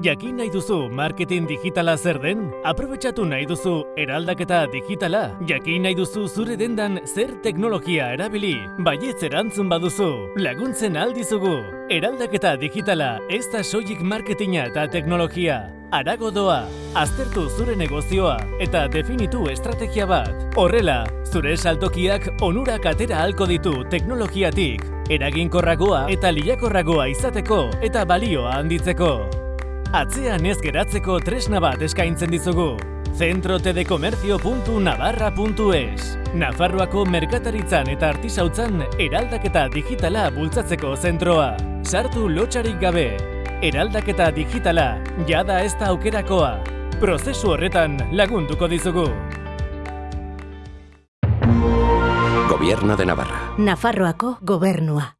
Jakin nahi duzu marketing digitala zer den? Aprobetxatu nahi duzu eraldaketa digitala? Jakin nahi duzu zure dendan zer teknologia erabili? Baietz erantzun baduzu, laguntzen aldizugu. Eraldaketa digitala ez da soilik marketinga eta teknologia. Arago doa, aztertu zure negozioa eta definitu estrategia bat. Horrela, zure saltokiak onurak atera halko ditu teknologiatik. Eraginkorragoa eta liakorragoa izateko eta balioa handitzeko. Atzean ez geratzeko tresna bat eskaintzen dizugu. centrotedecomercio.navarra.es Nafarroako merkataritzan eta artisautzan eraldaketa digitala bultzatzeko zentroa. Sartu lotxarik gabe. Eraldaketa digitala, jada ez da aukerakoa. Prozesu horretan lagunduko dizugu. Gobierno de Navarra. Nafarroako gobernua.